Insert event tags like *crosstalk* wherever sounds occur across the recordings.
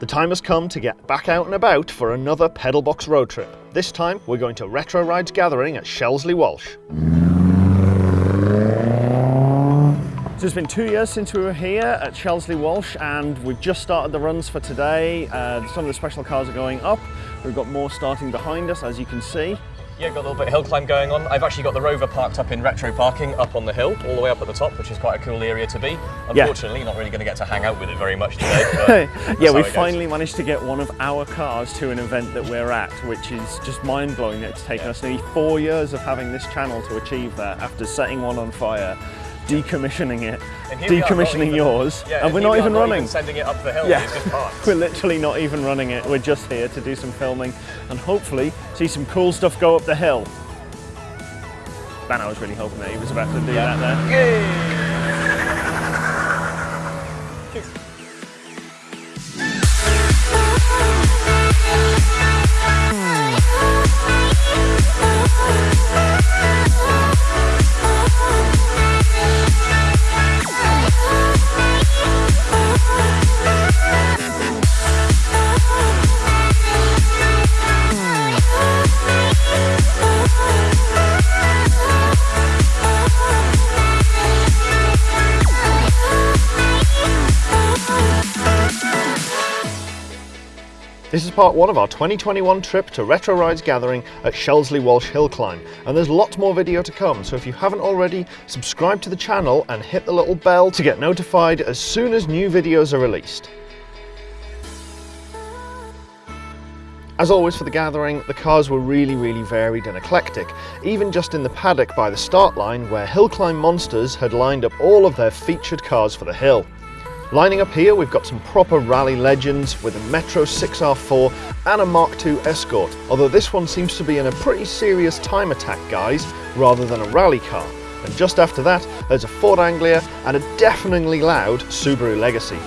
The time has come to get back out and about for another Pedalbox road trip. This time we're going to Retro Rides Gathering at Shelsley Walsh. So it's been two years since we were here at Shelsley Walsh and we've just started the runs for today. Uh, some of the special cars are going up. We've got more starting behind us as you can see. Yeah, got a little bit of hill climb going on. I've actually got the Rover parked up in retro parking up on the hill, all the way up at the top, which is quite a cool area to be. Unfortunately, yeah. not really going to get to hang out with it very much today. *laughs* yeah, we finally managed to get one of our cars to an event that we're at, which is just mind blowing. That it's taken yeah. us nearly four years of having this channel to achieve that after setting one on fire decommissioning it, decommissioning even, yours, yeah, and we're not even running. Even sending it up the hill, yeah. *laughs* we're literally not even running it. We're just here to do some filming and hopefully see some cool stuff go up the hill. Man, I was really hoping that he was about to do yeah. that there. Yay. This is part one of our 2021 trip to Retro Rides Gathering at Shelsley Walsh Hill Climb, and there's lots more video to come, so if you haven't already, subscribe to the channel and hit the little bell to get notified as soon as new videos are released. As always for the gathering, the cars were really, really varied and eclectic, even just in the paddock by the start line where Hill Climb Monsters had lined up all of their featured cars for the hill. Lining up here, we've got some proper rally legends with a Metro 6R4 and a Mark II Escort, although this one seems to be in a pretty serious time attack guise rather than a rally car. And just after that, there's a Ford Anglia and a deafeningly loud Subaru Legacy.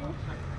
Control?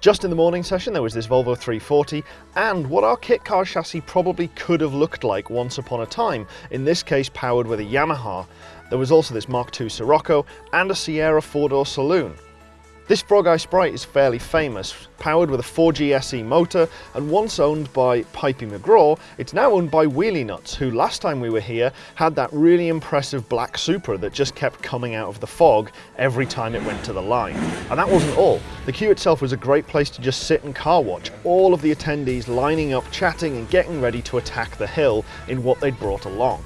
Just in the morning session, there was this Volvo 340 and what our kit car chassis probably could have looked like once upon a time, in this case powered with a Yamaha. There was also this Mark II Scirocco and a Sierra four-door saloon. This Frog Eye Sprite is fairly famous. Powered with a 4G SE motor and once owned by Pipey McGraw, it's now owned by Wheelie Nuts, who last time we were here had that really impressive black Supra that just kept coming out of the fog every time it went to the line. And that wasn't all. The queue itself was a great place to just sit and car watch, all of the attendees lining up, chatting and getting ready to attack the hill in what they'd brought along.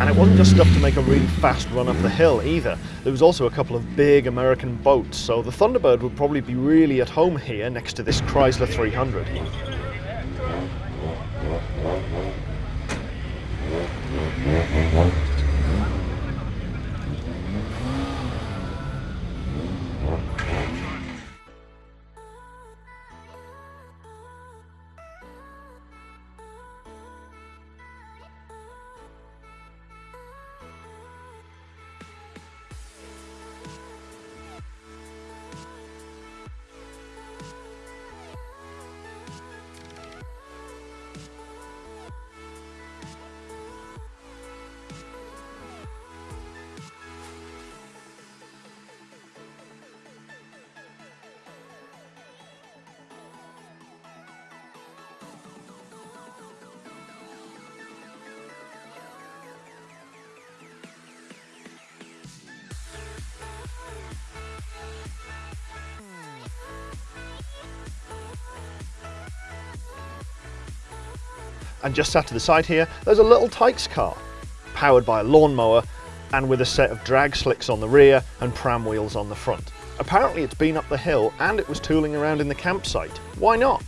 And it wasn't just stuff to make a really fast run up the hill either. There was also a couple of big American boats, so the Thunderbird would probably be really at home here next to this Chrysler 300. And just sat to the side here, there's a little Tikes car, powered by a lawnmower and with a set of drag slicks on the rear and pram wheels on the front. Apparently it's been up the hill and it was tooling around in the campsite. Why not?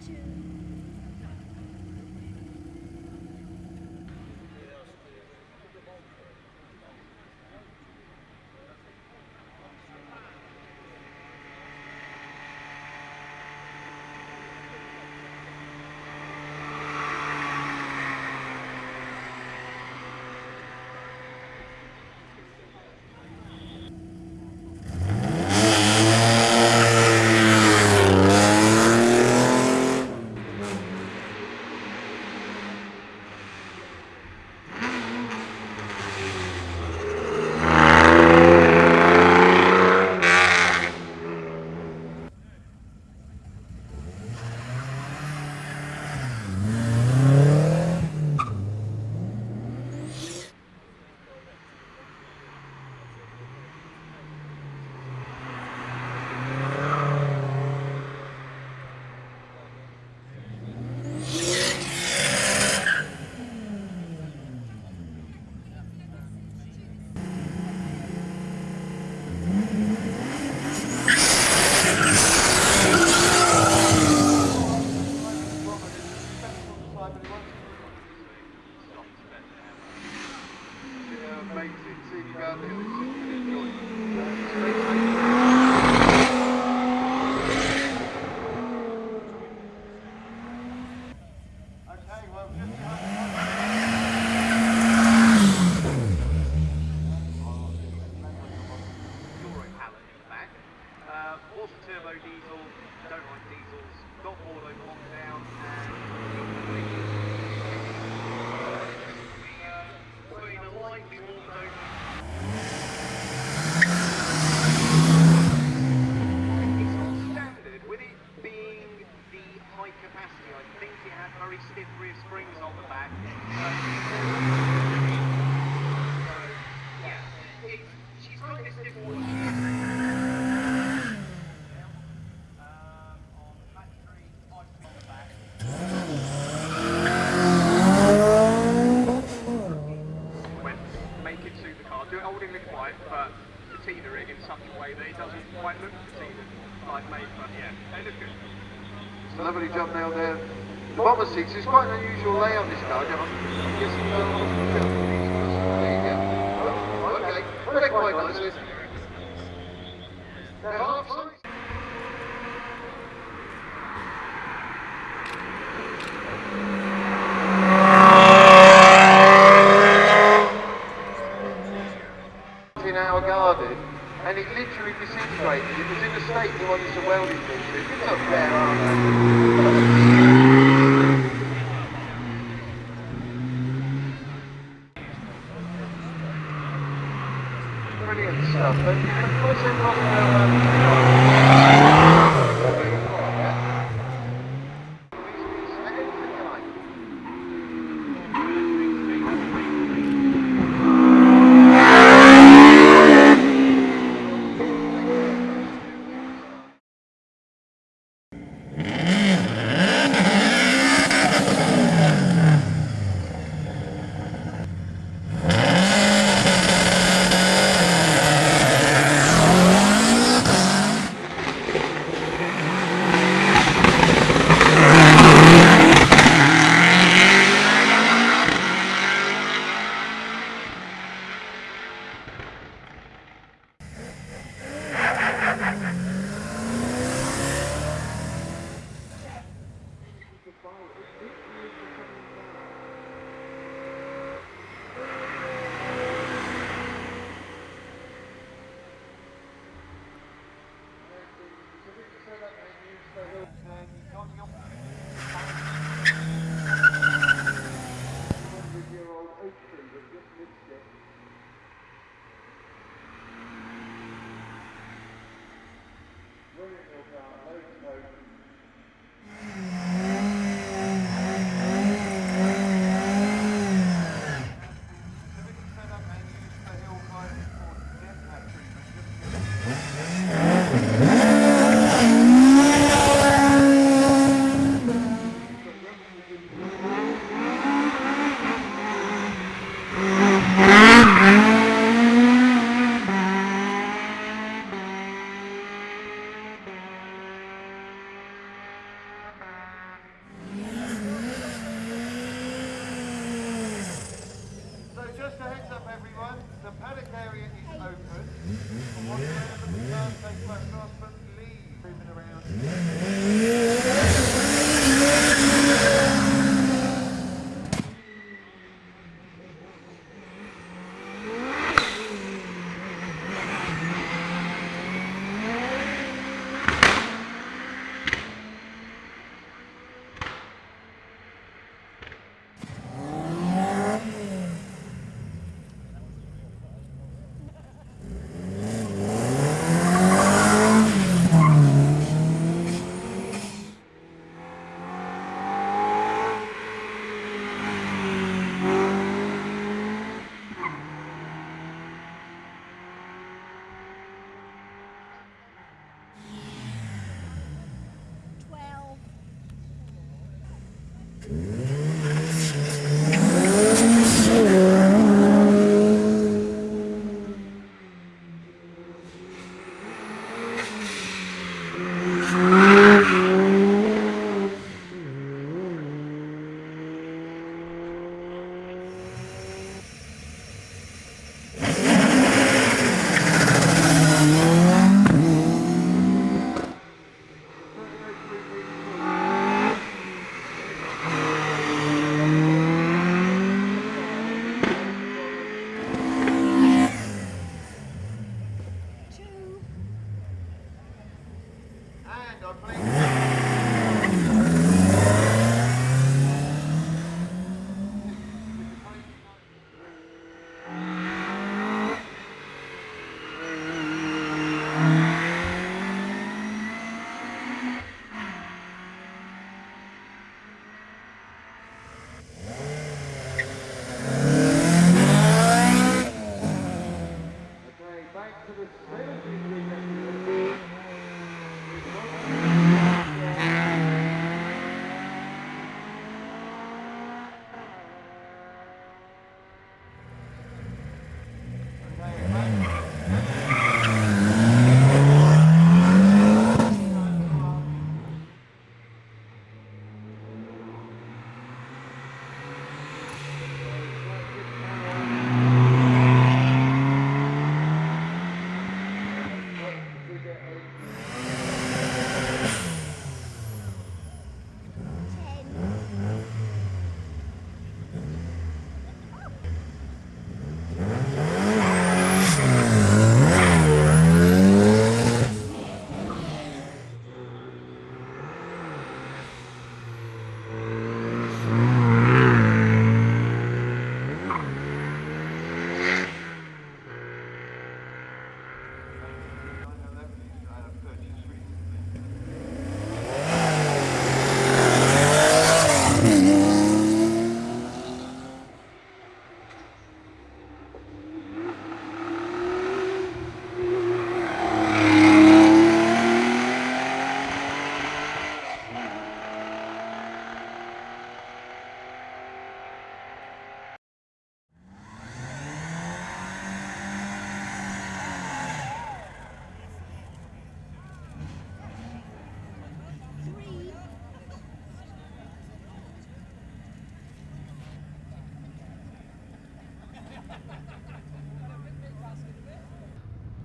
Lovely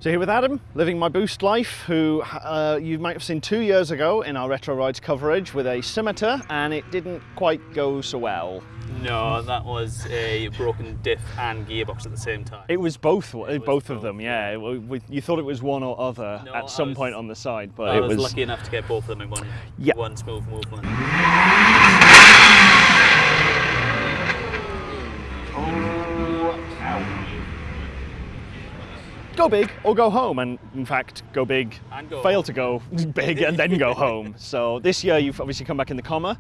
So here with Adam, living my boost life, who uh, you might have seen two years ago in our Retro Rides coverage with a scimitar, and it didn't quite go so well. No, that was a broken diff and gearbox at the same time. It was both, both of both, them, yeah. We- we- you thought it was one or other No, at some was- point on the side, but I it was, was. lucky enough to get both of them in one, Yeah. one smooth movement. Go big or go home, and in fact, go big, And go fail home. to go *laughs* big, and then go home. *laughs* So this year you've obviously come back in the Commer.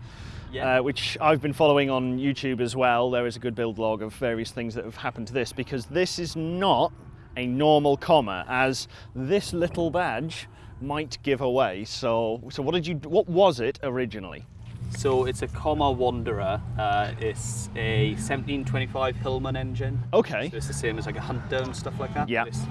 Yeah. uh, which I've been following on YouTube as well. There is a good build log of various things that have happened to this because this is not a normal Commer, as this little badge might give away. So, so what did you? What was it originally? So it's a Commer Wanderer. Uh, it's a 1725 Hillman engine. Okay. So it's the same as like a Hunter and stuff like that. Yeah. It's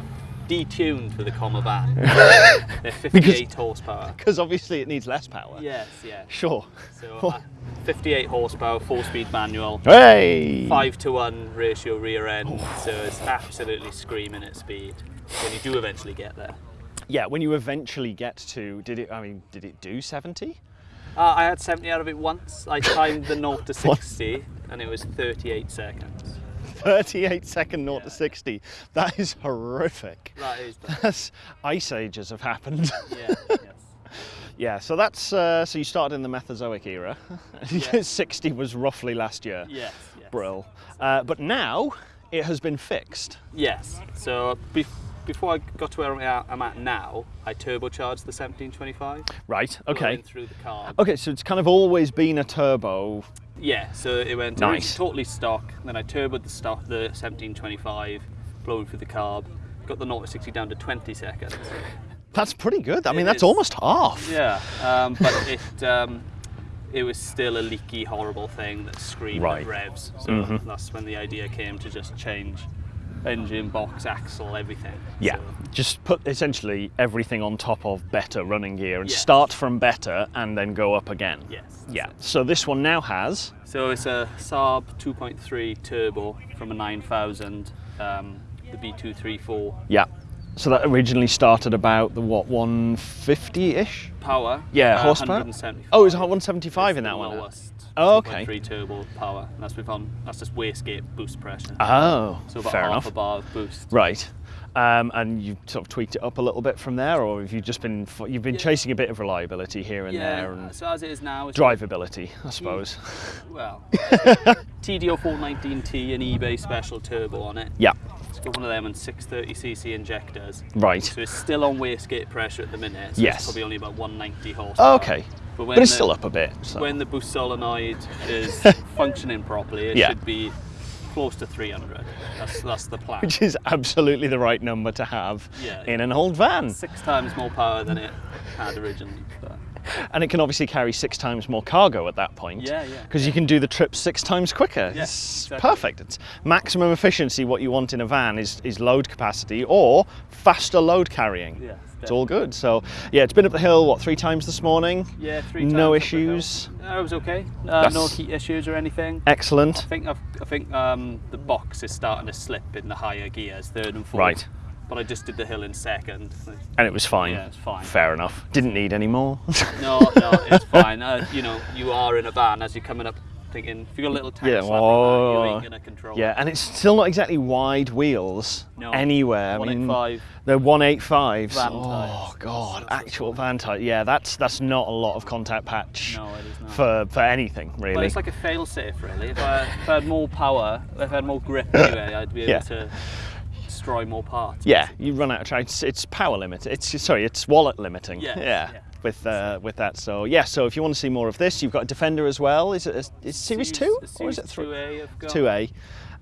detuned for the Commer van. *laughs* They're 58 Because- horsepower. Because obviously it needs less power. Yes, yeah. Sure. So uh, 58 horsepower, four-speed manual. Hey. Five to one ratio rear end, so it's absolutely screaming at speed when you do eventually get there. Yeah, when you eventually get to, did it? I mean, did it do 70? Uh, I had 70 out of it once. I *laughs* timed the 0 to 60 and it was 38 seconds. 38 second 0 Yeah. to 60. That is horrific. That is That's ice ages have happened. yeah, *laughs* yes. yeah, so that's uh, so you started in the Mesozoic era. *laughs* Yeah. 60 was roughly last year. Yes, yes. Brill. Uh, but now it has been fixed. Yes. So bef- before I got to where I'm at, now, I turbocharged the 1725. Right. Okay. Through the carb. Okay, so it's kind of always been a turbo. Yeah. So it went it Nice. totally stock. Then I turboed the stock, the 1725, blowing through the carb. Got the 0 to 60 down to 20 seconds. That's pretty good. I mean, that's is. almost half. Yeah. Um, but it um, it was still a leaky, horrible thing that screamed Right. at revs. So that's when the idea came to just change engine, box, axle, everything. Yeah, So- just put essentially everything on top of better running gear and Yes. start from better and then go up again. Yes. Yeah, it. so this one now has. So it's a Saab 2.3 turbo from a 9000, um, the B234 Yeah. So that originally started about the what, 150 ish? power. Yeah, uh, horsepower. 175. Oh, it was 175 in that one. Lowest. Oh, okay. Three turbo power. And that's with on. That's just wastegate boost pressure. Oh, so about fair half enough. a bar of boost. Right. Um, and you've sort of tweaked it up a little bit from there, or have you just been you've been Yeah. chasing a bit of reliability here and yeah. there and so as it is now, it's drivability, I suppose. Well, *laughs* TD04 19T and eBay special turbo on it. Yeah. It's got one of them and 630cc injectors. Right. So it's still on wastegate pressure at the minute. So Yes. It's probably only about 190 horsepower. Okay. But, when But it's the, still up a bit. So. When the boost solenoid is *laughs* functioning properly, it Yeah. should be close to 300. That's that's the plan. which is absolutely the right number to have Yeah, in an old van. Six times more power than it had originally. But And it can obviously carry six times more cargo at that point. Yeah, yeah, Because you can do the trip six times quicker. Yeah, it's exactly. perfect. It's maximum efficiency. What you want in a van is, is load capacity or faster load carrying. Yeah, It's all good. So, yeah, it's been up the hill, what, three times this morning? yeah, three No times up the issues? hill. No, it was okay. Uh, no heat issues or anything. Excellent. I think I've, I think um, the box is starting to slip in the higher gears, third and fourth. Right. But I just did the hill in second. And it was fine. Yeah, it's fine. Fair enough. Didn't need any more. No, no, it's *laughs* fine. Uh, you know, you are in a van as you're coming up, thinking if you got a little tank Yeah, slap like that, you oh, ain't gonna control. yeah, it. and it's still not exactly wide wheels No. anywhere. I mean, 185. They're 185s. Van oh god, That's actual van tyre. Yeah, that's that's not a lot of contact patch No, it is not. for for anything really. But it's like a fail-safe, really. If I, if I had more power, if I had more grip *coughs* anyway, I'd be able Yeah. to destroy more parts. yeah, you run out of track. It's, it's power limit. It's sorry, it's wallet limiting. Yes, yeah. yeah. With uh, with that, so yeah. So if you want to see more of this, you've got a Defender as well. Is it a, is Series Two or is it three? 2A I've got. Two A,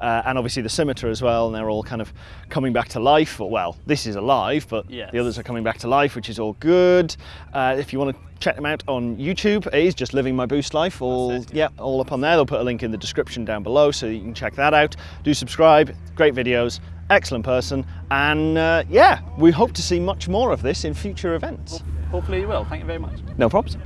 uh, and obviously the Scimitar as well, and they're all kind of coming back to life. Or, well, this is alive, but Yes. the others are coming back to life, which is all good. Uh, if you want to check them out on YouTube, it is just living my boost life. All it, yeah, all up on there. They'll put a link in the description down below, so you can check that out. Do subscribe. Great videos. Excellent person, and uh, yeah, we hope to see much more of this in future events. Hopefully you will. Thank you very much. No problems.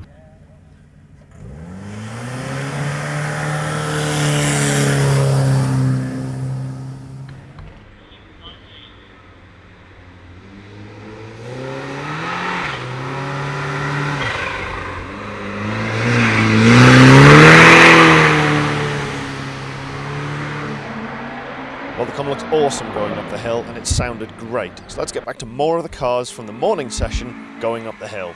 Looks awesome going up the hill and it sounded great. So let's get back to more of the cars from the morning session going up the hill.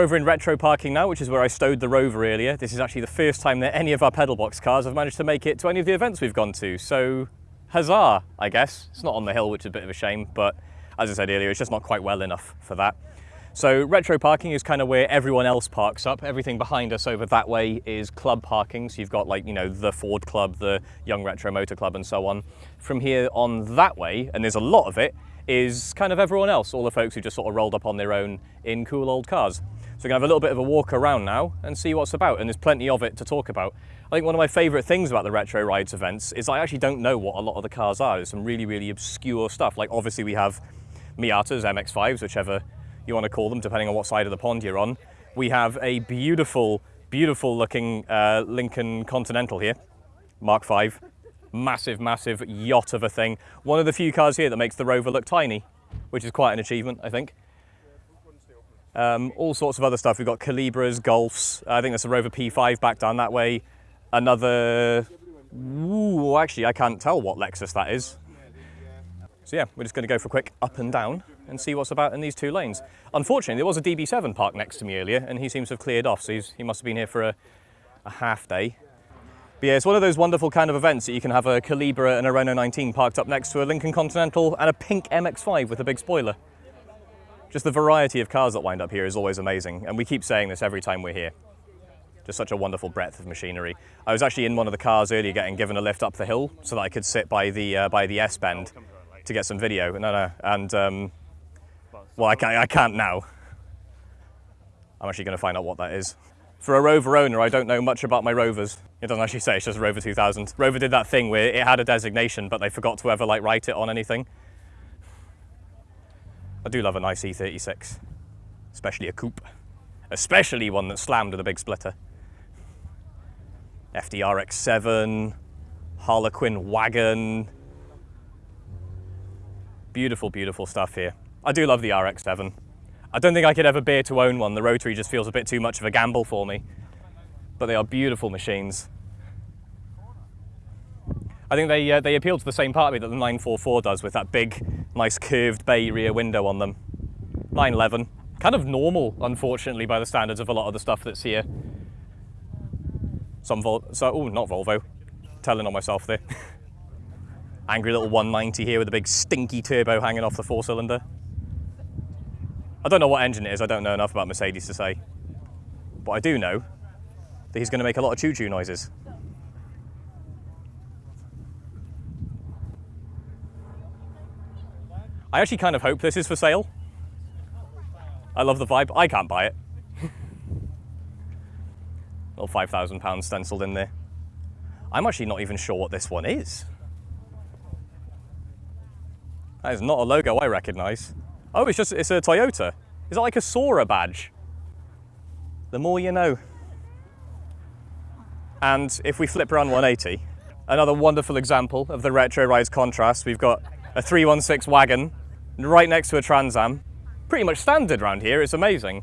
Over in retro parking now, which is where I stowed the Rover earlier. This is actually the first time that any of our pedal box cars have managed to make it to any of the events we've gone to. So, huzzah, I guess. It's not on the hill, which is a bit of a shame, but as I said earlier, it's just not quite well enough for that. So retro parking is kind of where everyone else parks up. Everything behind us over that way is club parking. So you've got like, you know, the Ford Club, the Young Retro Motor Club and so on. From here on that way, and there's a lot of it, is kind of everyone else, all the folks who just sort of rolled up on their own in cool old cars. So we're gonna have a little bit of a walk around now and see what's about, and there's plenty of it to talk about. I think one of my favourite things about the Retro Rides events is I actually don't know what a lot of the cars are. There's some really, really obscure stuff. Like obviously we have Miatas, MX-5s, whichever you want to call them, depending on what side of the pond you're on. We have a beautiful, beautiful looking uh, Lincoln Continental here, Mark V. Massive, massive yacht of a thing. One of the few cars here that makes the Rover look tiny, which is quite an achievement, I think. Um, all sorts of other stuff. We've got Calibras, Golfs. I think there's a Rover P5 back down that way. Another, ooh, actually I can't tell what Lexus that is. So yeah, we're just going to go for a quick up and down and see what's about in these two lanes. Unfortunately, there was a DB7 parked next to me earlier and he seems to have cleared off, so he must have been here for a, a half day. But yeah, it's one of those wonderful kind of events that you can have a Calibra and a Renault 19 parked up next to a Lincoln Continental and a pink MX-5 with a big spoiler. Just the variety of cars that wind up here is always amazing, and we keep saying this every time we're here. Just such a wonderful breadth of machinery. I was actually in one of the cars earlier getting given a lift up the hill so that I could sit by the, uh, by the S-bend to get some video. No, no, and um, well, I can't, I can't now. I'm actually going to find out what that is. For a Rover owner, I don't know much about my Rovers. It doesn't actually say, it's just Rover 2000. Rover did that thing where it had a designation, but they forgot to ever like write it on anything. I do love a nice E36, especially a coupe, especially one that slammed with a big splitter. FDRX7, Harlequin wagon. Beautiful, beautiful stuff here. I do love the RX-7. I don't think I could ever bear to own one. The rotary just feels a bit too much of a gamble for me. But they are beautiful machines. I think they, uh, they appeal to the same part of me that the 944 does with that big, nice curved bay rear window on them. 911, kind of normal, unfortunately, by the standards of a lot of the stuff that's here. Some Vol, so, oh, not Volvo, telling on myself there. *laughs* Angry little 190 here with a big stinky turbo hanging off the four cylinder. I don't know what engine it is, I don't know enough about Mercedes to say. But I do know that he's going to make a lot of choo-choo noises. I actually kind of hope this is for sale. I love the vibe. I can't buy it. *laughs* Little £5,000 stenciled in there. I'm actually not even sure what this one is. That is not a logo I recognise. Oh, it's just, it's a Toyota. Is that like a Soarer badge? The more you know. And if we flip around 180, another wonderful example of the retro rides contrast, we've got a 316 wagon right next to a Trans Am. Pretty much standard around here, it's amazing.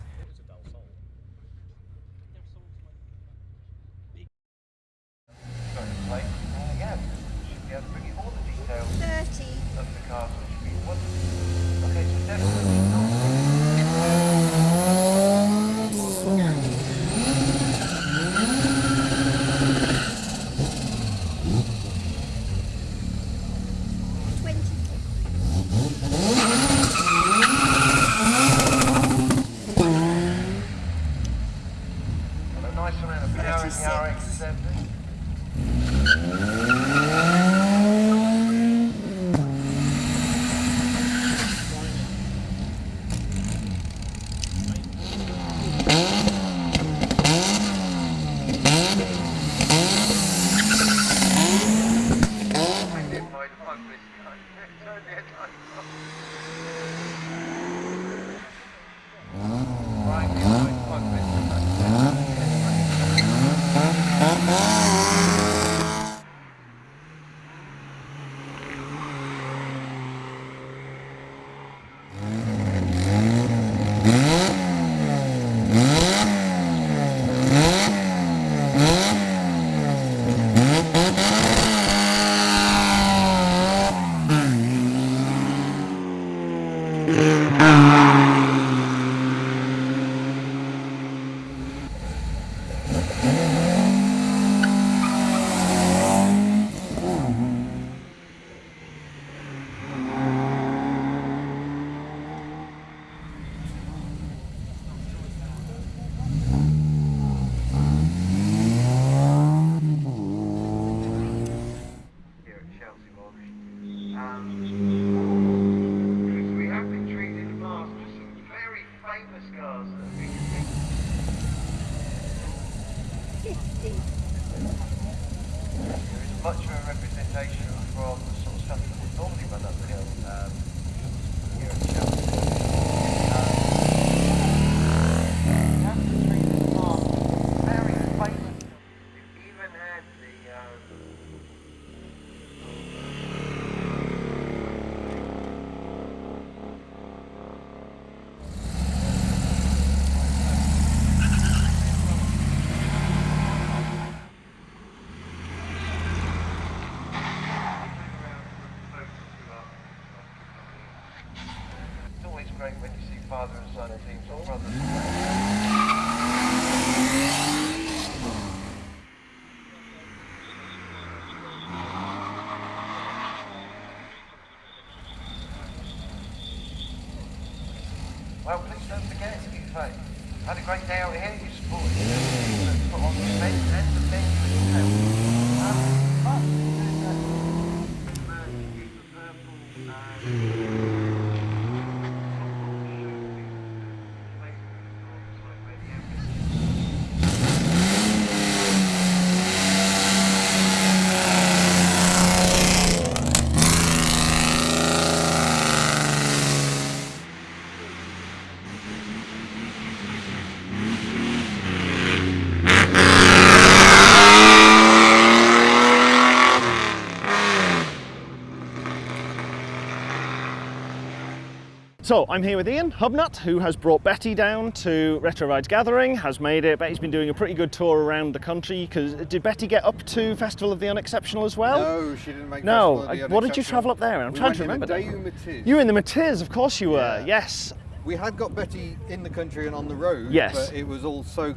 So I'm here with Ian Hubnut, who has brought Betty down to Retro Rides Gathering, has made it. Betty's been doing a pretty good tour around the country. Because uh, did Betty get up to Festival of the Unexceptional as well? No, she didn't make No. Festival of the I- what did you travel up there? I'm we trying to in remember. You were in the Matiz, of course you were. Yeah. Yes. We had got Betty in the country and on the road, Yes. but it was all so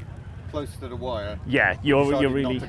close to the wire. Yeah, you're you're really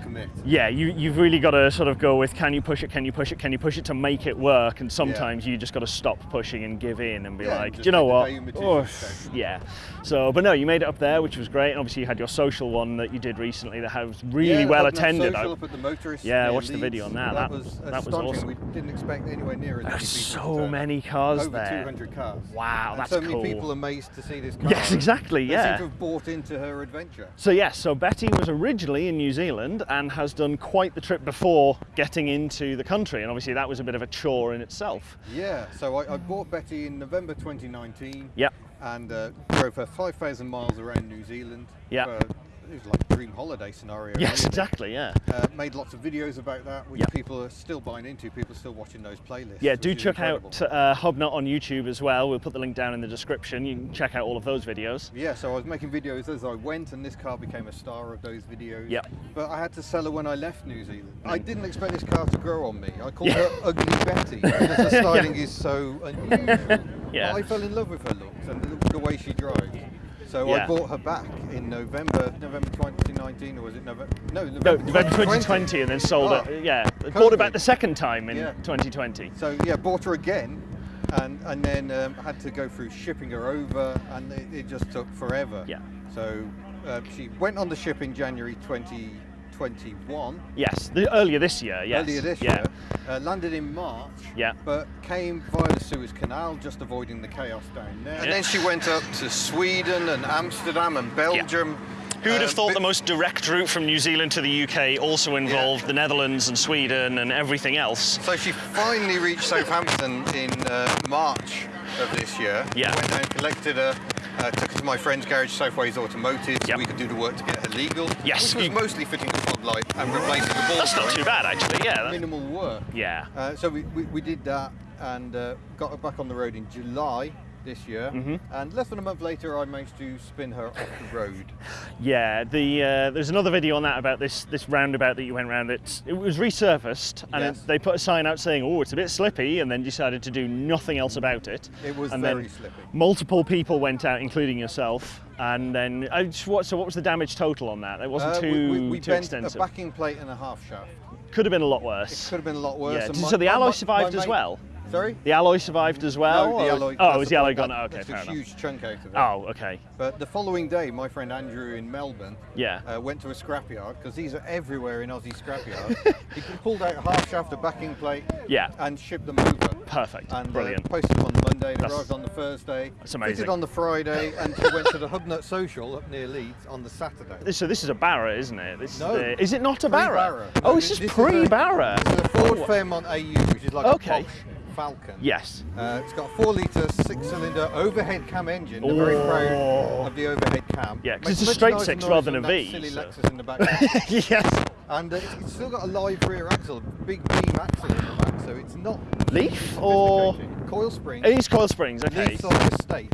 yeah you you've really got to sort of go with can you push it, can you push it, can you push it to make it work, and sometimes you just got to stop pushing and give in and be Yeah, like, do you know what? Oh, yeah. So, but no, you made it up there, which was great. And obviously, you had your social one that you did recently that was really Yeah, well attended. Social I- up at the motorist. Yeah, I watched the video on that. That, That- was that was awesome. We didn't expect anywhere near as so many cars Over there. 200 cars. Wow, and that's so many cool. people amazed to see this car. Yes, exactly, They yeah. seem to have bought into her adventure. So yes, so Betty was originally in New Zealand and has done quite the trip before getting into the country, and obviously that was a bit of a chore in itself. Yeah, so I, I bought Betty in November 2019. Yep. And uh, drove her 5,000 miles around New Zealand. Yeah. for- it was like a dream holiday scenario. Yes, exactly. Yeah. Uh, made lots of videos about that, which Yeah. people are still buying into. People are still watching those playlists. Yeah, do check out uh, Hubnut on YouTube as well. We'll put the link down in the description. You can check out all of those videos. Yeah, so I was making videos as I went, and this car became a star of those videos. Yep. But I had to sell her when I left New Zealand. I didn't expect this car to grow on me. I called her Ugly Betty because the *laughs* styling is so unusual. Yeah. But I fell in love with her looks and the way she drives. So Yeah. I bought her back in November, November 2019, or was it November? No, No, November, November 2020, and then sold Oh, it. Yeah, bought her back the second time in Yeah. 2020. So yeah, bought her again, and and then um, had to go through shipping her over, and it, it just took forever. Yeah. So uh, she went on the ship in January 2021. Yes, the, earlier this year. Yes. Earlier this yeah. year, uh, landed in March. Yeah. But came via the Suez Canal, just avoiding the chaos down there. Yeah. And then she went up to Sweden and Amsterdam and Belgium. Who would have Um, thought the most direct route from New Zealand to the UK also involved the Netherlands and Sweden and everything else? So she finally reached Southampton in uh, March of this year. Yeah. Went down, collected a, uh, took it to my friend's garage, Southways Automotive, so Yep. we could do the work to get it legal. Yes, Which was you- mostly fitting the fog light and replacing the ball That's not too bad, actually. Yeah. Minimal work. yeah. Uh, so we, we, we did that and uh, got it back on the road in July this year. Mm-hmm. And less than a month later, I managed to spin her off the road. *laughs* Yeah, the uh, there's another video on that about this this roundabout that you went round. It it was resurfaced, and Yes. it, they put a sign out saying, "Oh, it's a bit slippy," and then decided to do nothing else about it. It was and very then slippy. Multiple people went out, including yourself, and then I just, what? So what was the damage total on that? It wasn't Uh, too we, we, we too bent extensive. a backing plate and a half shaft. Could have been a lot It worse. could have been a lot worse. Yeah, my- so the alloy my- survived my as well? Sorry? The alloy survived as well. no, the alloy. Oh, it was the alloy gone? that- Oh, okay, that's fair a enough. huge chunk out of it. Oh, okay. But the following day, my friend Andrew in Melbourne Yeah. uh, went to a scrapyard because these are everywhere in Aussie scrapyards. *laughs* he pulled out a half shaft, a backing plate, Yeah. and shipped them over. Perfect. And uh, Brilliant. posted them on the Monday. They That's- arrived on the Thursday. That's amazing. Fitted on the Friday, and went to the Hubnut Social up near Leeds on the Saturday. So this is a Barra, isn't it? This No. Is, the, is it not a Barra? Pre-Barra. Oh, No, this, this is is pre-Barra. This is a Ford Oh, Fairmont AU, which is like Okay. a posh Falcon. Yes. Uh, it's got a four litre, six cylinder overhead cam engine. They're very proud Oh. of the overhead cam. Yeah, 'cause Makes it's a straight six rather than a Silly so- Lexus in the back. *laughs* yes. and uh, it's still got a live rear axle, big beam axle in the back, so it's not Leaf or coil spring. it is coil springs? Okay. Leaf's on the estate.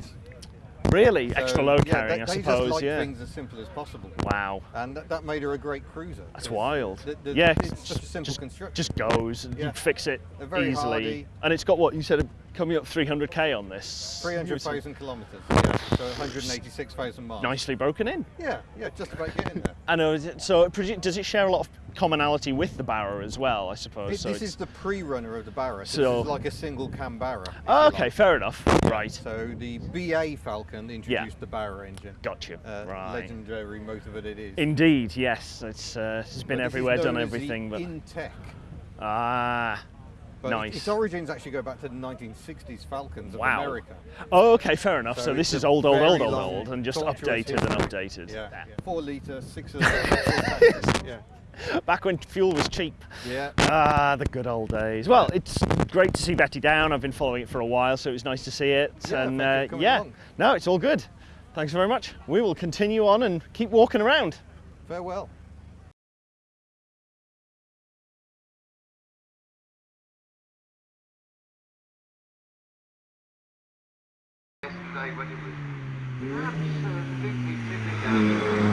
Really, So, extra load yeah, carrying, they, I suppose. just like yeah. things as simple as possible. Wow. And that, that made her a great cruiser. That's wild. the- the- yeah, it's a simple just, construction. just goes. and You fix it very easily, hardy. and it's got what you said coming up 300k on this. 300,000 kilometres, yeah, so 186,000 miles. Nicely broken in. Yeah, yeah, just about getting there. *laughs* I know. So it does it share a lot of commonality with the Barra as well? I suppose. It- so this is the pre-runner of the Barra. So So- this is like a single cam Barra. Oh, okay, like. fair enough. Right. So the BA Falcon introduced the Barra engine. Got you. Uh, right. Legendary motor that it is. Indeed, yes. It's uh, it's But been is everywhere, done everything, but Intech. ah, But nice. Its origins actually go back to the 1960s Falcons of Wow. America. Oh, okay, fair enough. So, So this is old, old, old, old, old, and just updated and updated. Yeah, Yeah. four litre, six cylinder. *laughs* yeah, *laughs* Back when fuel was cheap. yeah. Ah, the good old days. Well, it's great to see Betty down. I've been following it for a while, so it was nice to see it. Yeah, and uh, yeah, along. no, it's all good. Thanks very much. We will continue on and keep walking around. Farewell. Yesterday when it was absolutely tipping.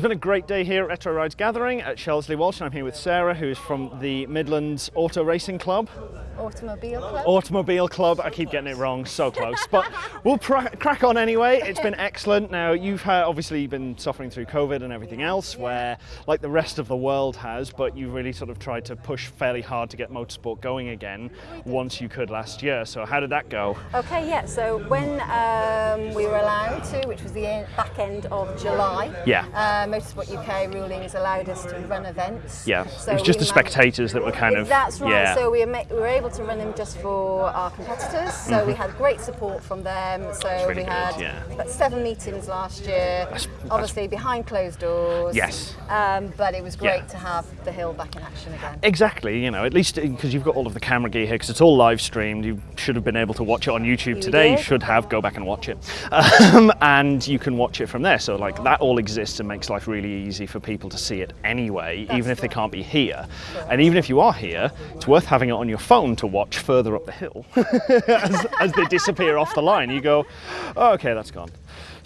It's been a great day here at Retro Rides Gathering at Shelsley Walsh, and I'm here with Sarah, who's from the Midlands Auto Racing Club. Automobile Club. Automobile Club. I keep getting it wrong, so close. But *laughs* we'll crack on anyway. It's been excellent. Now, you've had, obviously been suffering through COVID and everything else, where, like the rest of the world has, but you've really sort of tried to push fairly hard to get motorsport going again once you could last year. So, how did that go? Okay, yeah. So when um, we were allowed to, which was the back end of July, Yeah. uh, Motorsport UK rulings allowed us to run events. Yeah, So it was just the spectators that were kind of. That's right. Yeah. So we were, we were able to run them just for our competitors. So we had great support from them. So Mm-hmm. really we good, had yeah. about seven meetings last year. That's- obviously behind closed doors. Yes. Um, but it was great Yeah. to have the hill back in action again. Exactly, you know, at least because you've got all of the camera gear here, because it's all live streamed. You should have been able to watch it on YouTube You today. You should have. Go back and watch it, *laughs* um, and you can watch it from there. So like that all exists and makes life really easy for people to see it anyway, even if they can't be here. And even if you are here, it's worth having it on your phone to watch further up the hill *laughs* as, as they disappear off the line. You go, oh, okay, that's gone.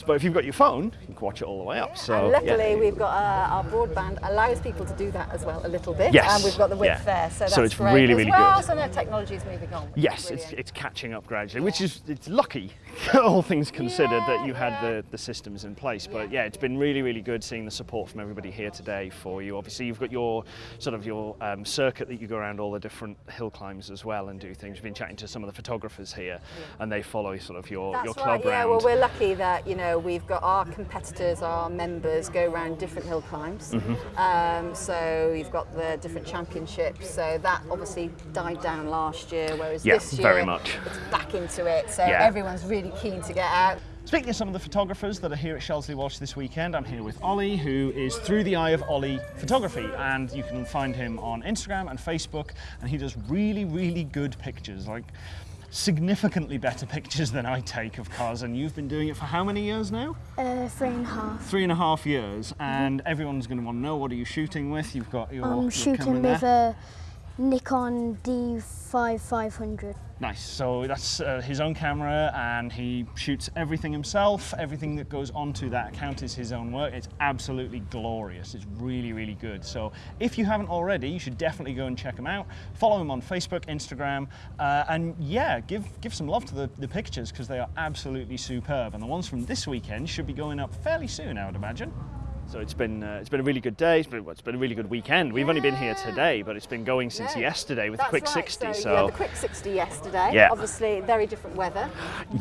But if you've got your phone, you can watch it all the way up. So and luckily, yeah. we've got uh, our broadband allows people to do that as well a little bit. Yes, And we've got the width yeah. there, so that's So it's great really, really well. good. So now technology is moving on. Yes, it's, it's catching up gradually, which is it's lucky, *laughs* all things considered, that you had yeah. the, the systems in place. But yeah, it's been really, really good seeing the support from everybody here today for you. Obviously, you've got your sort of your um, circuit that you go around all the different hill climbs as well and do things. We've been chatting to some of the photographers here, and they follow sort of your, That's your club right. Yeah. round. Well, we're lucky that you know we've got our competitors, our members go around different hill climbs. Mm-hmm. Um, so you've got the different championships. So that obviously died down last year, whereas Yeah, this year very much. it's back into it. So Yeah. everyone's really keen to get out. Speaking of some of the photographers that are here at Shelsley Walsh this weekend, I'm here with Ollie, who is Through the Eye of Ollie Photography, and you can find him on Instagram and Facebook, and he does really, really good pictures, like significantly better pictures than I take of cars. And you've been doing it for how many years now? Uh, three and a half. Three and a half years, and everyone's going to want to know what are you shooting with? You've got your, I'm your shooting with there. a Nikon D5500. Nice. So that's uh, his own camera, and he shoots everything himself. Everything that goes onto that account is his own work. It's absolutely glorious. It's really, really good. So if you haven't already, you should definitely go and check him out. Follow him on Facebook, Instagram, uh, and yeah, give give some love to the, the pictures because they are absolutely superb. And the ones from this weekend should be going up fairly soon, I would imagine. So it's been uh, it's been a really good day. It's been it's been a really good weekend. We've only been here today, but it's been going since Yeah. yesterday with That's the Quick right. 60. So, So, had the quick 60 yesterday. Yeah. Obviously, very different weather.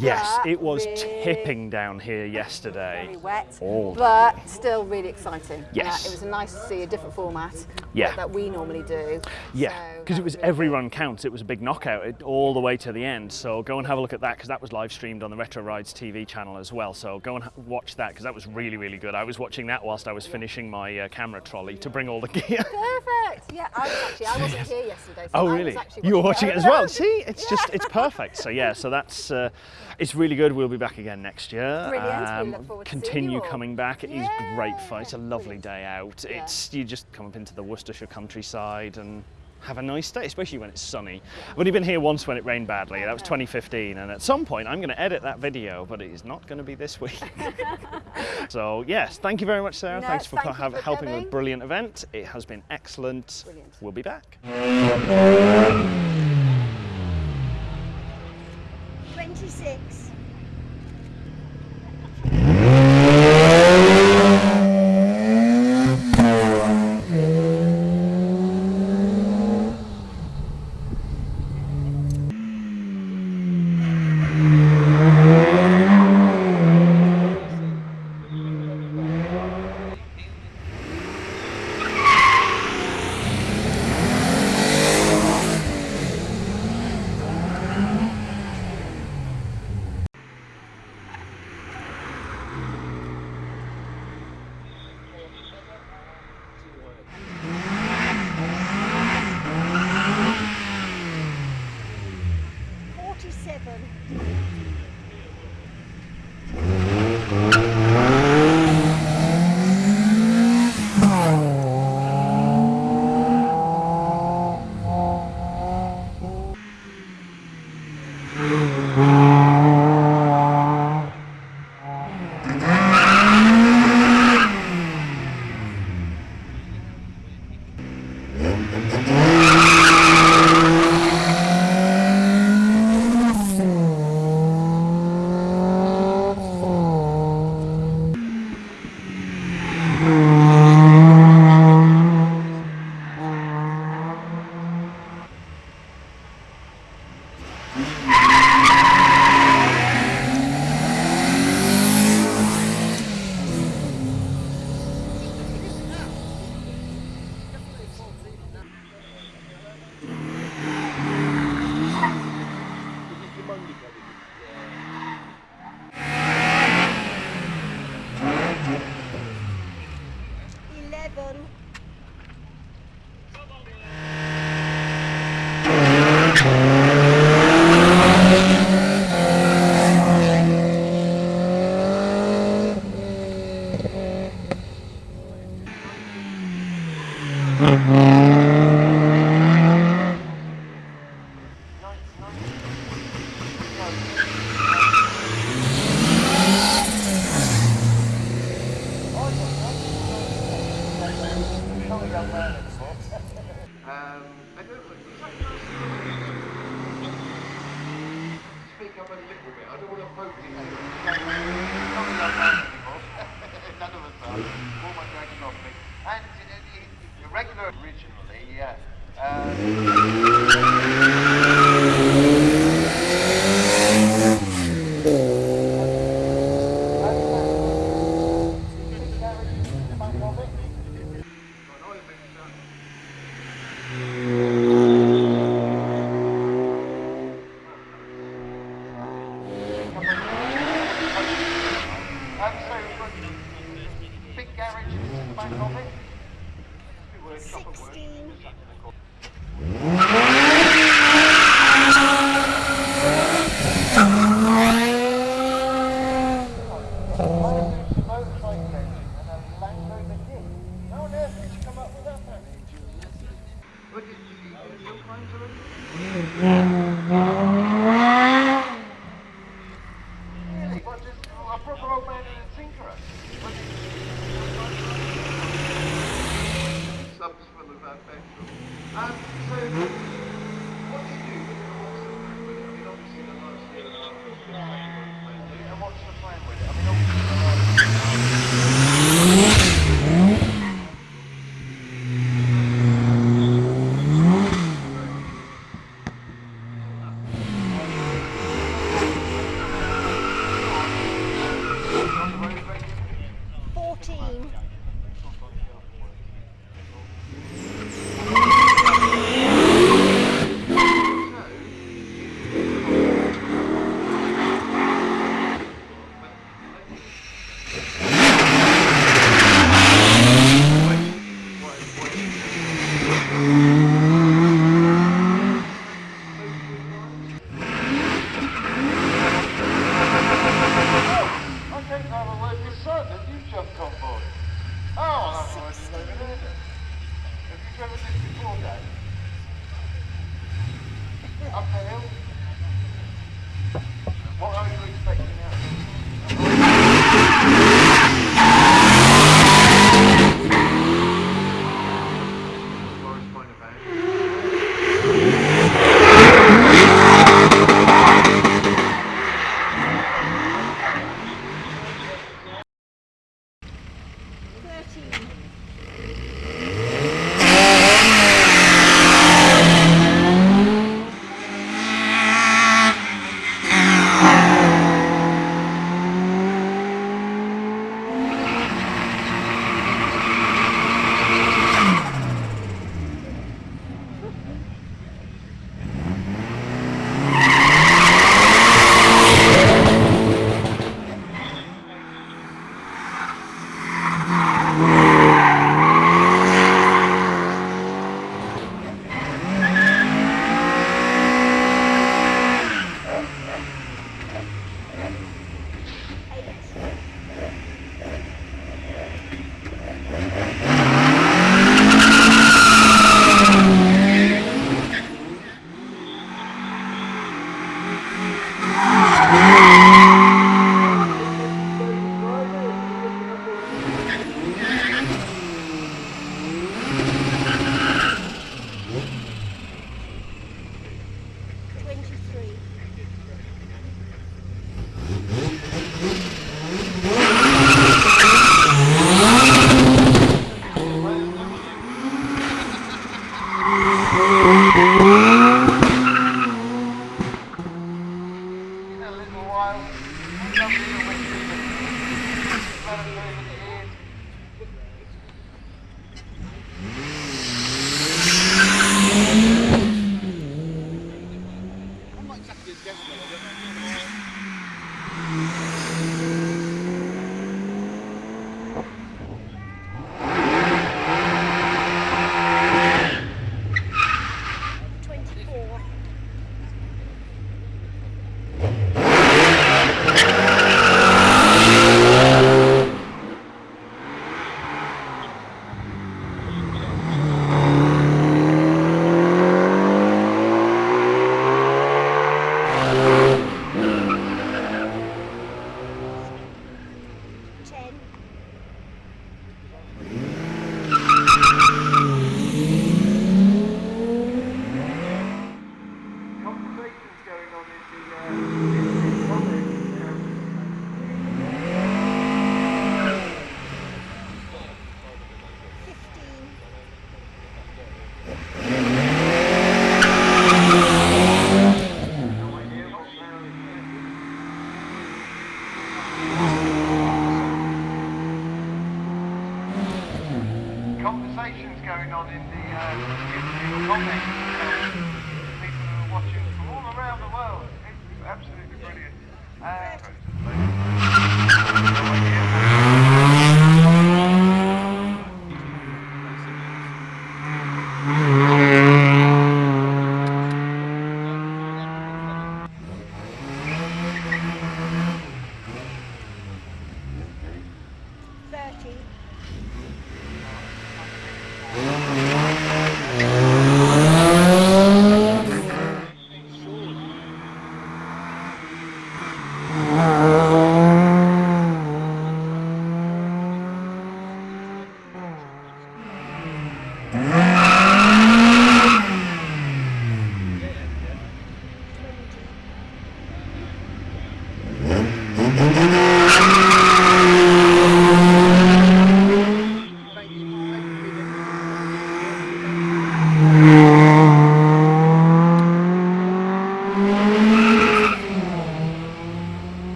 yes, it was really- tipping down here yesterday. Very wet, All but still really exciting. Yes. It was nice to see a different format Yeah. that we normally do. Yeah, because that it was really every run counts. It was a big knockout it, all the way to the end. So go and have a look at that because that was live streamed on the Retro Rides TV channel as well. So go and watch that because that was really, really good. I was watching that whilst I was finishing my uh, camera trolley to bring all the gear. *laughs* Perfect. Yeah, I was actually I wasn't here yesterday. So Oh really? You were watching it as well. *laughs* See, it's just it's perfect. So yeah, so that's uh, it's really good. We'll be back again next year. Um, Brilliant. We look forward to seeing continue coming back. It is great fun. It's a lovely brilliant. day out. Yeah. It's you just come up into the Worcestershire countryside and have a nice day, especially when it's sunny. I've only been here once when it rained badly. That was 2015, and at some point I'm going to edit that video, but it is not going to be this week. *laughs* so yes, thank you very much, Sarah. No, Thanks for, thank have- for helping with a brilliant event. It has been excellent. Brilliant. We'll be back. 26. Regular originally, yeah. Um,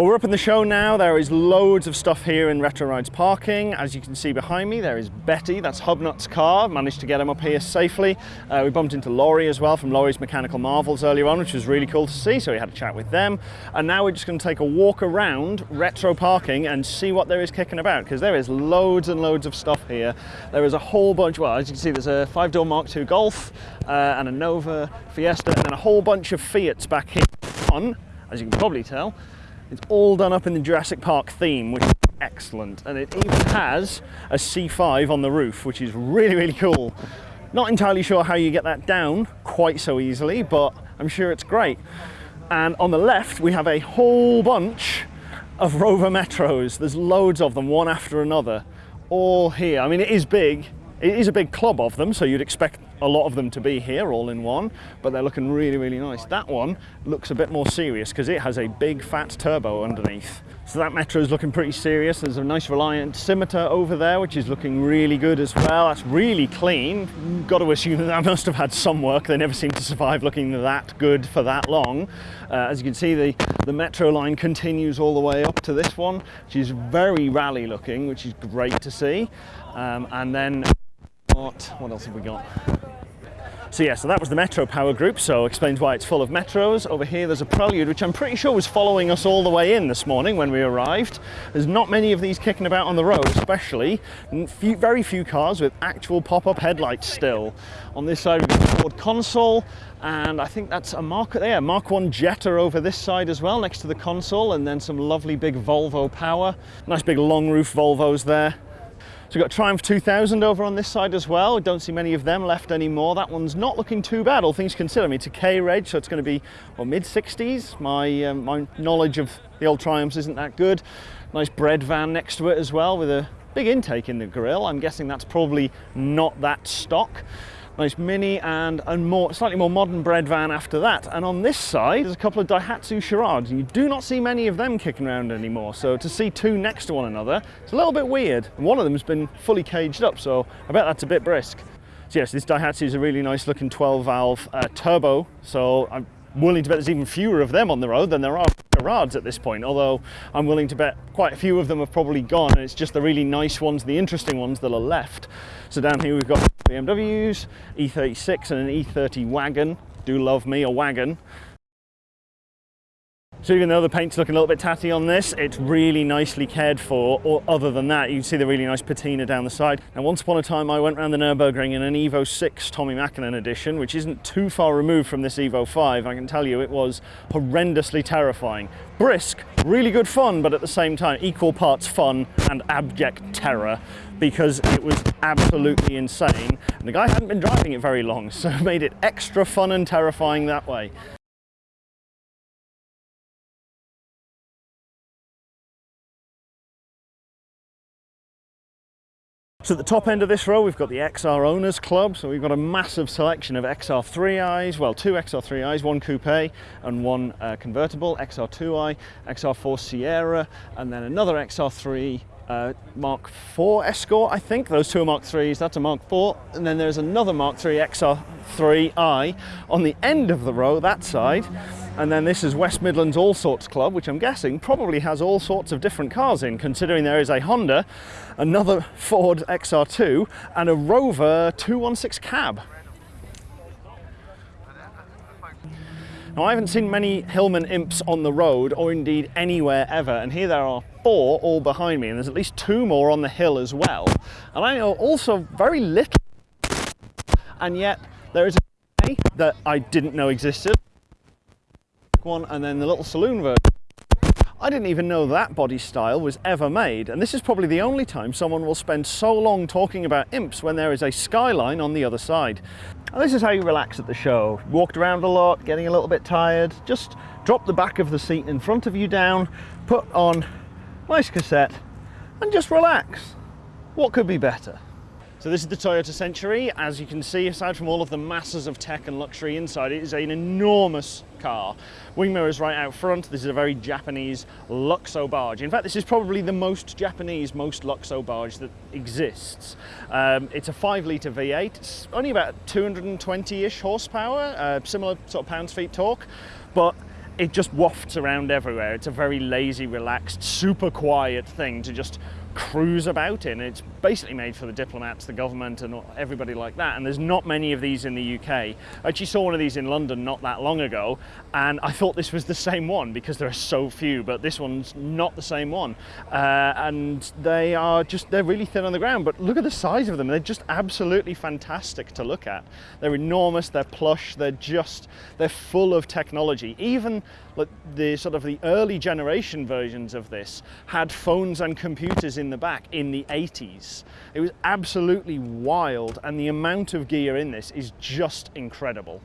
Well, we're up in the show now. There is loads of stuff here in Retro Rides parking. As you can see behind me, there is Betty. That's Hubnut's car. Managed to get him up here safely. Uh, we bumped into Laurie as well from Laurie's Mechanical Marvels earlier on, which was really cool to see. So we had a chat with them. And now we're just going to take a walk around Retro Parking and see what there is kicking about because there is loads and loads of stuff here. There is a whole bunch. Well, as you can see, there's a five-door Mark II Golf uh, and a Nova Fiesta, and a whole bunch of Fiats back here. On, as you can probably tell, it's all done up in the Jurassic Park theme, which is excellent. And it even has a C5 on the roof, which is really, really cool. Not entirely sure how you get that down quite so easily, but I'm sure it's great. And on the left, we have a whole bunch of Rover Metros. There's loads of them, one after another, all here. I mean, it is big. It is a big club of them, so you'd expect a lot of them to be here all in one, but they're looking really, really nice. That one looks a bit more serious because it has a big fat turbo underneath. So that Metro is looking pretty serious. There's a nice Reliant Scimitar over there, which is looking really good as well. That's really clean. Got to assume that that *laughs* must have had some work. They never seem to survive looking that good for that long. Uh, as you can see, the, the Metro line continues all the way up to this one, which is very rally looking, which is great to see. Um, and then what, what else have we got? So yeah, so that was the Metro Power Group, so explains why it's full of Metros. Over here there's a Prelude, which I'm pretty sure was following us all the way in this morning when we arrived. There's not many of these kicking about on the road, especially. Few, very few cars with actual pop-up headlights still. On this side we've got the Ford Consul, and I think that's a Mark, yeah, Mark 1 Jetta over this side as well, next to the Consul, and then some lovely big Volvo power. Nice big long roof Volvos there. So we've got Triumph 2000 over on this side as well. Don't see many of them left anymore. That one's not looking too bad, all things considered. I mean, it's a K-Reg, so it's going to be well, mid-60s. My, um, my knowledge of the old Triumphs isn't that good. Nice bread van next to it as well with a big intake in the grille. I'm guessing that's probably not that stock nice Mini and a more, slightly more modern bread van after that. And on this side, there's a couple of Daihatsu Charades, and you do not see many of them kicking around anymore. So to see two next to one another, it's a little bit weird. And one of them has been fully caged up, so I bet that's a bit brisk. So yes, this Daihatsu is a really nice looking 12 valve uh, turbo, so I'm willing to bet there's even fewer of them on the road than there are Charades at this point, although I'm willing to bet quite a few of them have probably gone and it's just the really nice ones, the interesting ones that are left. So down here we've got BMWs, E36 and an E30 wagon. Do love me a wagon. So even though the paint's looking a little bit tatty on this, it's really nicely cared for. Or other than that, you can see the really nice patina down the side. And once upon a time, I went around the Nürburgring in an Evo 6 Tommy Mäkinen edition, which isn't too far removed from this Evo 5. I can tell you it was horrendously terrifying. Brisk, really good fun, but at the same time, equal parts fun and abject terror because it was absolutely insane. And the guy hadn't been driving it very long, *laughs* so it made it extra fun and terrifying that way. So at the top end of this row, we've got the XR Owners Club. So we've got a massive selection of XR3i's, well, two XR3i's, one coupe and one uh, convertible, XR2i, XR4 Sierra, and then another XR3 uh, Mark IV Escort, I think. Those two are Mark IIIs, that's a Mark IV. And then there's another Mark III XR3i on the end of the row, that side. And then this is West Midlands All Sorts Club, which I'm guessing probably has all sorts of different cars in, considering there is a Honda, another Ford XR2, and a Rover 216 cab. Now I haven't seen many Hillman Imps on the road, or indeed anywhere ever, and here there are four all behind me, and there's at least two more on the hill as well. And I know also very little, and yet there is a that I didn't know existed one and then the little saloon version. I didn't even know that body style was ever made and this is probably the only time someone will spend so long talking about imps when there is a skyline on the other side. And this is how you relax at the show. Walked around a lot, getting a little bit tired, just drop the back of the seat in front of you down, put on nice cassette and just relax. What could be better? So this is the Toyota Century. As you can see, aside from all of the masses of tech and luxury inside, it is an enormous car. Wing mirrors right out front. This is a very Japanese Luxo barge. In fact, this is probably the most Japanese, most Luxo barge that exists. Um, it's a five litre V8. It's only about 220-ish horsepower, uh, similar sort of pounds-feet torque, but it just wafts around everywhere. It's a very lazy, relaxed, super quiet thing to just cruise about in. It's basically made for the diplomats, the government, and everybody like that. And there's not many of these in the UK. I actually saw one of these in London not that long ago, and I thought this was the same one because there are so few, but this one's not the same one. Uh, and they are just, they're really thin on the ground, but look at the size of them. They're just absolutely fantastic to look at. They're enormous, they're plush, they're just, they're full of technology. Even the sort of the early generation versions of this had phones and computers in the back in the 80s. It was absolutely wild and the amount of gear in this is just incredible.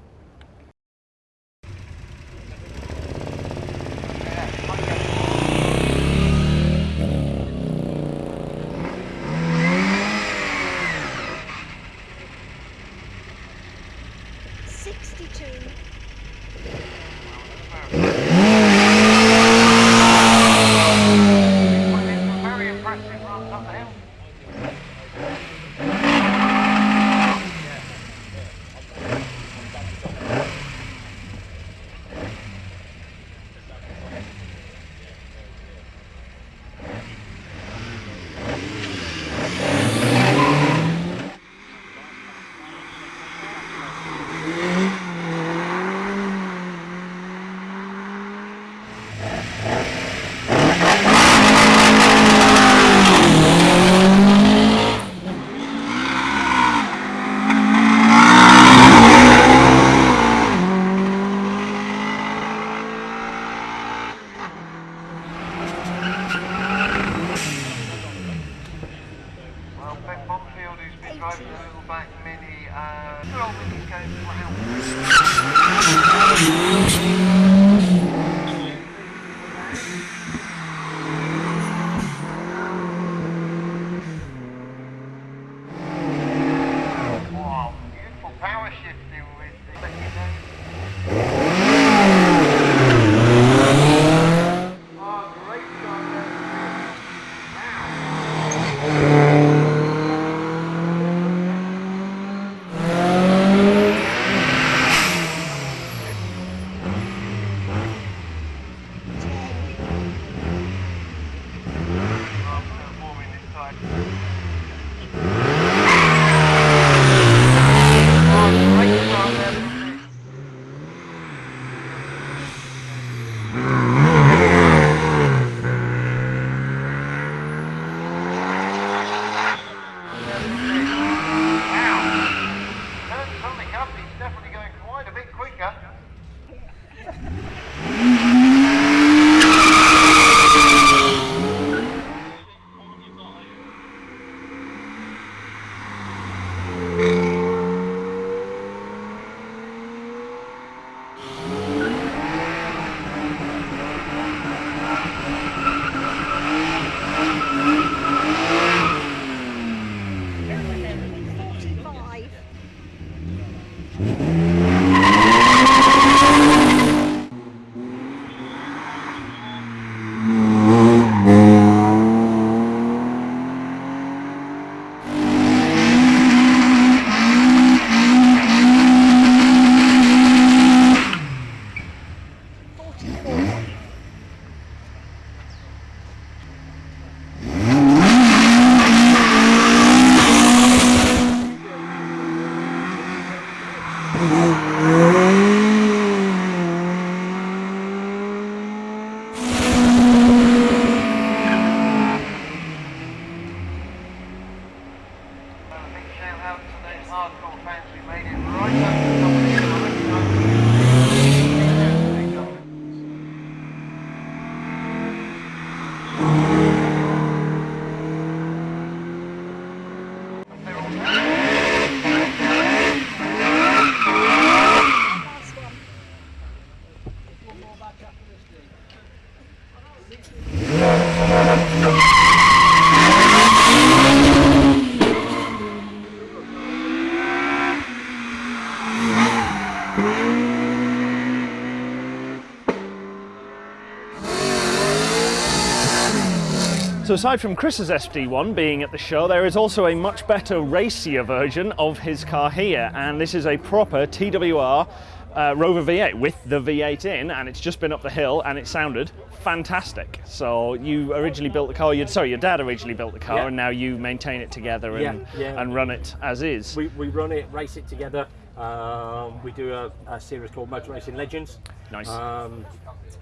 Aside from Chris's SD1 being at the show, there is also a much better racier version of his car here, and this is a proper TWR uh, Rover V8 with the V8 in, and it's just been up the hill, and it sounded fantastic. So you originally built the car. You, sorry, your dad originally built the car, Yeah. and now you maintain it together and, Yeah, yeah. and run it as is. We, we run it, race it together. Um, we do a, a series called Motor Racing Legends. Nice. Um,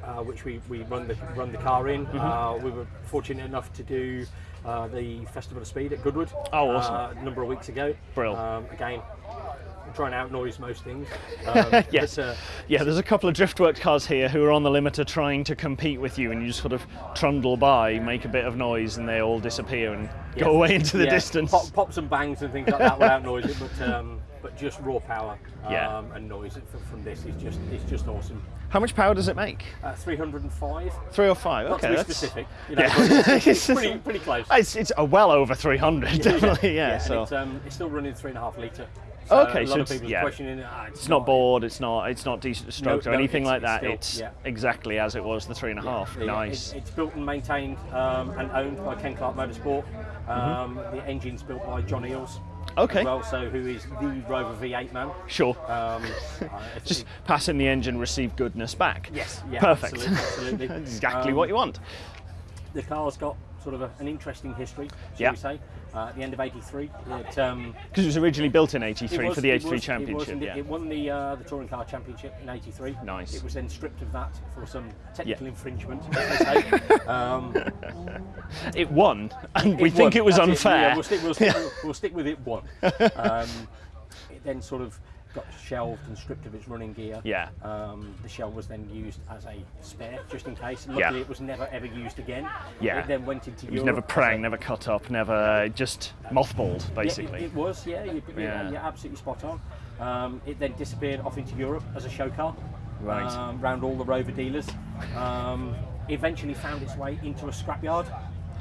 uh, which we, we run the run the car in. Mm-hmm. Uh, we were fortunate enough to do uh, the Festival of Speed at Goodwood. Oh, awesome. Uh, a number of weeks ago. Brill. Um, again, trying to outnoise most things. *laughs* Um, yes. uh, yeah, there's a couple of Driftworks cars here who are on the limiter trying to compete with you, and you just sort of trundle by, make a bit of noise, and they all disappear and yeah. go away into the Yeah, distance. Pop, pops and bangs and things like that will outnoise it, but um, but just raw power um, Yeah. and noise from, this is just it's just awesome. How much power does it make? Uh, 305. Three or five? Not okay, to be that's specific, *laughs* you know, Yeah. it's, it's *laughs* pretty, pretty close. It's, it's uh, well over 300, definitely. Yeah. and so it's, um, it's still running three and a half litre. Okay, a lot so of it's- people yeah. are questioning ah, it's not bored. It's not. It's not decent strokes or no, anything it's- like that. still- it's yeah. exactly as it was the three and a half. Yeah, Nice. It, it's built and maintained um, and owned by Ken Clark Motorsport. Um, The engine's built by John Eales. Okay. Well, so who is the Rover V8 man. Sure. Um, *laughs* Just passing the engine, receive goodness back. Yes, yeah, Perfect. absolutely, absolutely. *laughs* Exactly Um, what you want. the car's got sort of a, an interesting history, shall Yeah. we say. Uh, at the end of '83, it, um, Because it was originally built in '83 was- for the '83 was- championship. it- yeah. it won the uh, the touring car championship in '83. Nice. It was then stripped of that for some technical Yeah. infringement, as they say. um, *laughs* It won, and we think won. it was That's unfair. Yeah, we'll stick, we'll, stick, we'll, *laughs* we'll stick with it. One. *laughs* Um, it then sort of got shelved and stripped of its running gear. Yeah. Um, the shell was then used as a spare, just in case. Yeah. Luckily, it was never ever used again. Yeah. It then went into It was Europe never prang, never cut up, never just mothballed, Yeah, basically. it, it was, yeah. You, Yeah. yeah. You're absolutely spot on. Um, it then disappeared off into Europe as a show car. Right. Um, round all the Rover dealers. Um, eventually found its way into a scrapyard.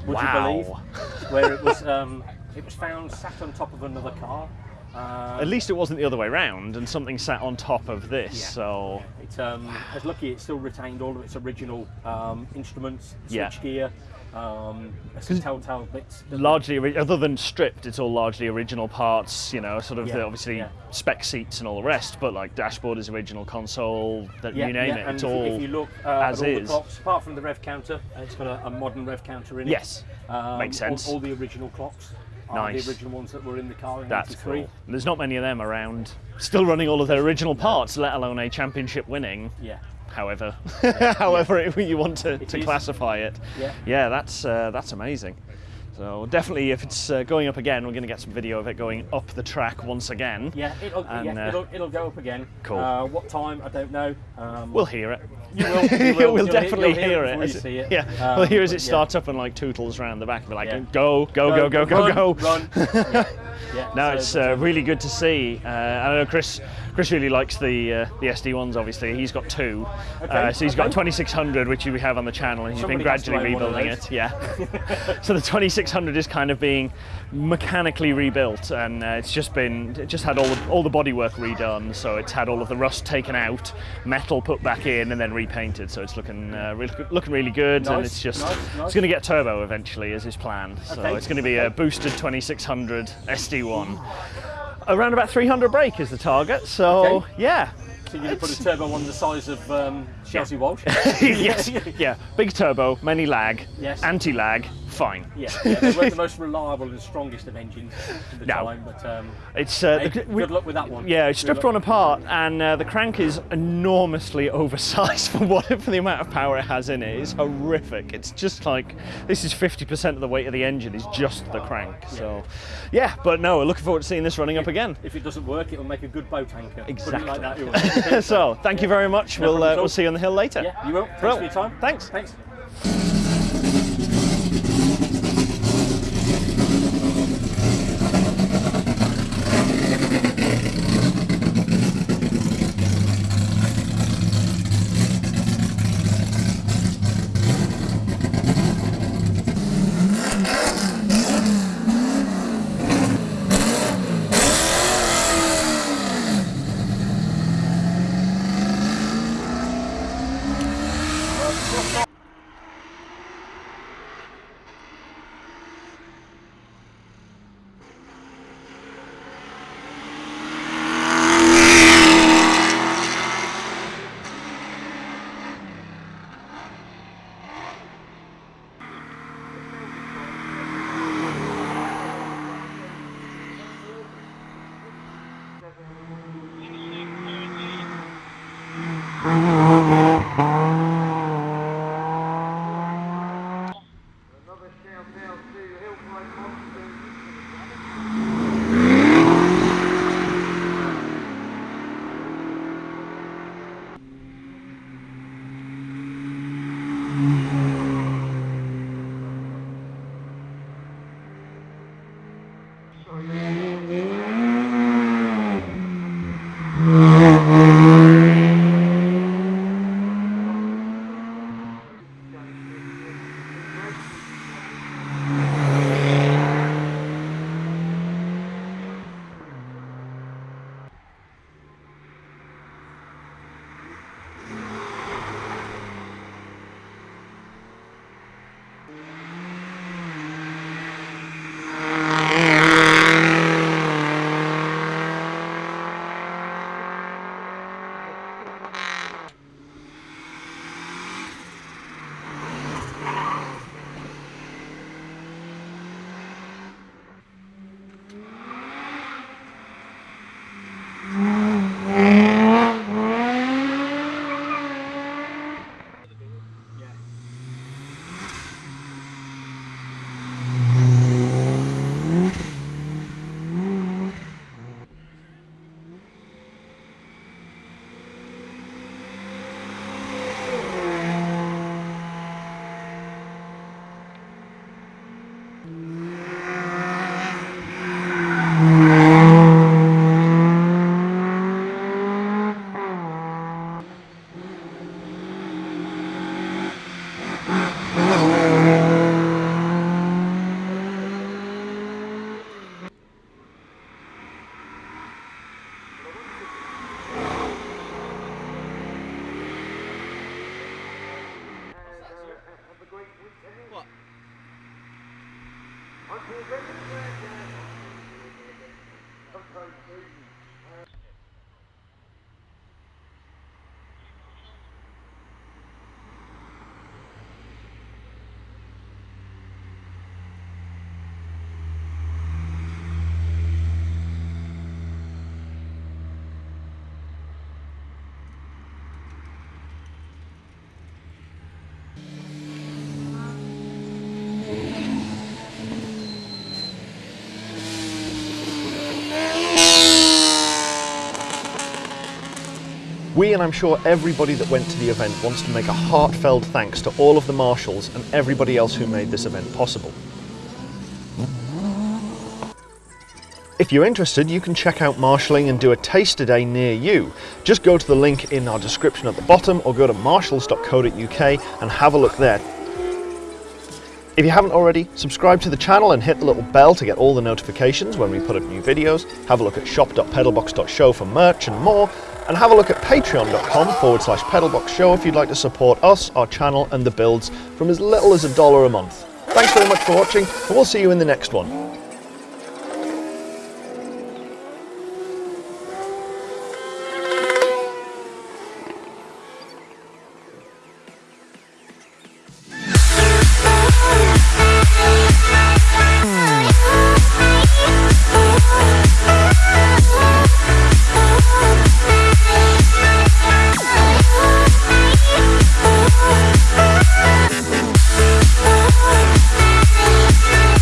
Would Wow. you believe? *laughs* Where it was, um, it was found sat on top of another car. Um, At least it wasn't the other way round, and something sat on top of this. Yeah. So It, um, as lucky, it still retained all of its original um, instruments, Yeah. switch gear, um, telltale bits. largely, other than stripped, it's all largely original parts. You know, sort of Yeah, the, obviously yeah. spec seats and all the rest. But like dashboard is original, console, that Yeah, you name yeah, it, it's all if you look uh, as at all the is. clocks, apart from the rev counter, uh, it's got a, a modern rev counter in it. Yes, um, makes sense. All, all the original clocks Nice. the original ones that were in the car in That's 83. cool. There's not many of them around, still running all of their original parts, let alone a championship winning. Yeah. However, *laughs* however it- you want to, to is. classify it. Yeah. Yeah, that's uh, that's amazing. So definitely, if it's uh, going up again, we're going to get some video of it going up the track once again. Yeah, it'll, And, yeah uh, it'll, it'll go up again. Cool. Uh, what time? I don't know. Um, We'll hear it. You will. You *laughs* will. we'll definitely you'll hear, it it. before as you see it. Yeah, Um, we'll hear as it yeah. starts up and like tootles around the back. Be like, Yeah. go, go, go, go, go, run, go. Run. *laughs* yeah. yeah. No, so- it's uh, really good to see. Uh, I know Chris. Chris really likes the uh, the SD ones. Obviously, he's got two. Okay, Uh, so he's got 2600, which we have on the channel, and he's Somebody been gradually own one of rebuilding it. Yeah. *laughs* so the 2600 is kind of being mechanically rebuilt, and uh, it's just been it just had all the, all the bodywork redone. So it's had all of the rust taken out, metal put back in, and then repainted. So it's looking uh, really, looking really good, and it's just nice, nice. it's going to get turbo eventually, as is planned. So Okay, it's going to be a boosted 2600 SD1. Around about 300 brake is the target. So Okay. yeah. So you're going to put a turbo on the size of um, Chelsea Walsh? *laughs* yes. Yeah. Big turbo, many lag, Yes. anti-lag, fine. Yeah, yeah, they weren't the *laughs* most reliable and strongest of engines at the No. time, but um, It's uh, hey, the- good luck with that one. Yeah, it's stripped one apart, and uh, the crank is enormously *laughs* oversized for what for the amount of power it has in it. It's horrific. It's just like this is 50% of the weight of the engine is just the crank. So, yeah, but no, we're looking forward to seeing this running up again. If it doesn't work, it'll make a good boat anchor. Exactly. like that, *laughs* so, thank you very much. No we'll uh, we'll see you on the hill later. Yeah, you will. Thanks Well, for your time. Thanks. Thanks. We, and I'm sure everybody that went to the event, wants to make a heartfelt thanks to all of the marshals and everybody else who made this event possible. If you're interested, you can check out marshalling and do a taster day near you. Just go to the link in our description at the bottom or go to marshals.co.uk and have a look there. If you haven't already, subscribe to the channel and hit the little bell to get all the notifications when we put up new videos. Have a look at shop.pedalbox.show for merch and more. And have a look at patreon.com forward slash pedalbox show if you'd like to support us, our channel and the builds from as little as a dollar a month. Thanks very much for watching and we'll see you in the next one.